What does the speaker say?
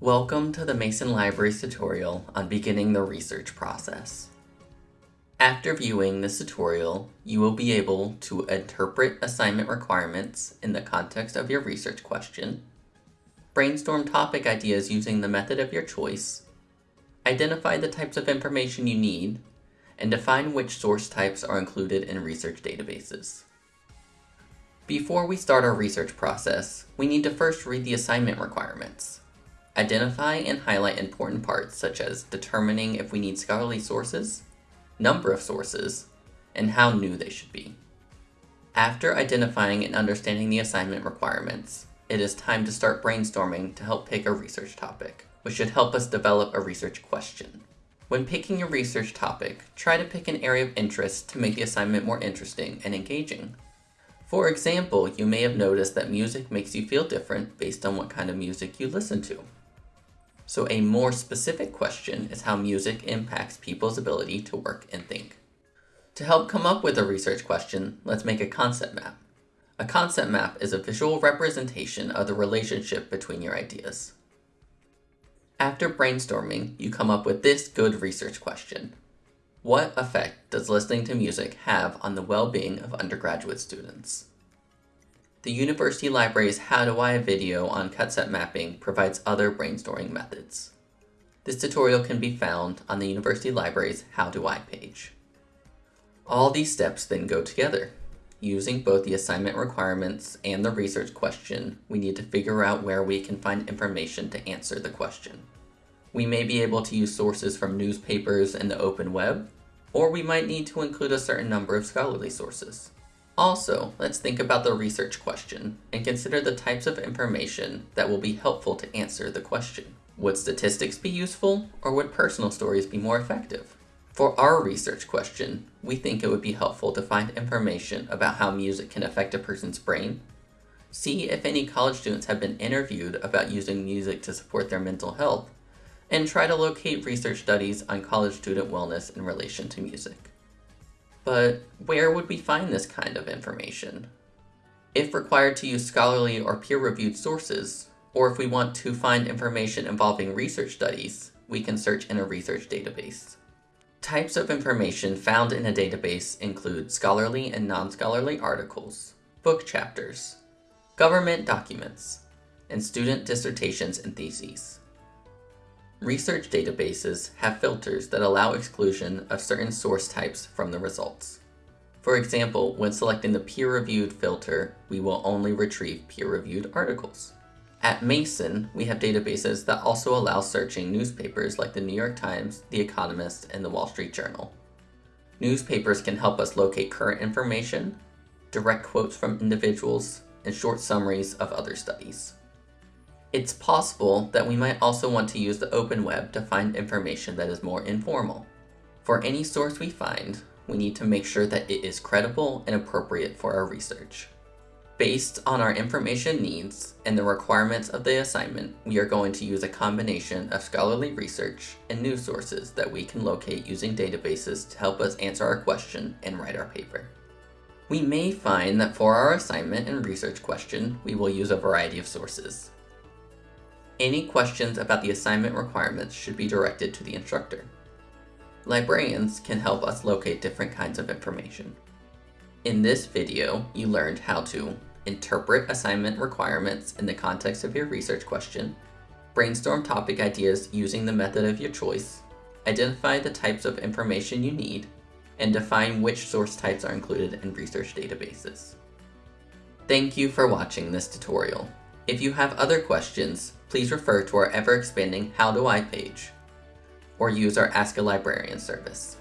Welcome to the Mason Libraries tutorial on beginning the research process. After viewing this tutorial, you will be able to interpret assignment requirements in the context of your research question, brainstorm topic ideas using the method of your choice, identify the types of information you need, and define which source types are included in research databases. Before we start our research process, we need to first read the assignment requirements. Identify and highlight important parts such as determining if we need scholarly sources, number of sources, and how new they should be. After identifying and understanding the assignment requirements, it is time to start brainstorming to help pick a research topic, which should help us develop a research question. When picking a research topic, try to pick an area of interest to make the assignment more interesting and engaging. For example, you may have noticed that music makes you feel different based on what kind of music you listen to. So a more specific question is how music impacts people's ability to work and think. To help come up with a research question, let's make a concept map. A concept map is a visual representation of the relationship between your ideas. After brainstorming, you come up with this good research question. What effect does listening to music have on the well-being of undergraduate students? The University Library's How Do I video on concept mapping provides other brainstorming methods. This tutorial can be found on the University Library's How Do I page. All these steps then go together. Using both the assignment requirements and the research question, we need to figure out where we can find information to answer the question. We may be able to use sources from newspapers and the open web, or we might need to include a certain number of scholarly sources. Also, let's think about the research question and consider the types of information that will be helpful to answer the question. Would statistics be useful, or would personal stories be more effective? For our research question, we think it would be helpful to find information about how music can affect a person's brain, see if any college students have been interviewed about using music to support their mental health, and try to locate research studies on college student wellness in relation to music. But where would we find this kind of information? If required to use scholarly or peer-reviewed sources, or if we want to find information involving research studies, we can search in a research database. Types of information found in a database include scholarly and non-scholarly articles, book chapters, government documents, and student dissertations and theses. Research databases have filters that allow exclusion of certain source types from the results. For example, when selecting the peer-reviewed filter, we will only retrieve peer-reviewed articles. At Mason, we have databases that also allow searching newspapers like the New York Times, The Economist, and the Wall Street Journal. Newspapers can help us locate current information, direct quotes from individuals, and short summaries of other studies. It's possible that we might also want to use the open web to find information that is more informal. For any source we find, we need to make sure that it is credible and appropriate for our research. Based on our information needs and the requirements of the assignment, we are going to use a combination of scholarly research and news sources that we can locate using databases to help us answer our question and write our paper. We may find that for our assignment and research question, we will use a variety of sources. Any questions about the assignment requirements should be directed to the instructor. Librarians can help us locate different kinds of information. In this video, you learned how to interpret assignment requirements in the context of your research question, brainstorm topic ideas using the method of your choice, identify the types of information you need, and define which source types are included in research databases. Thank you for watching this tutorial. If you have other questions, please refer to our ever-expanding How Do I page, or use our Ask a Librarian service.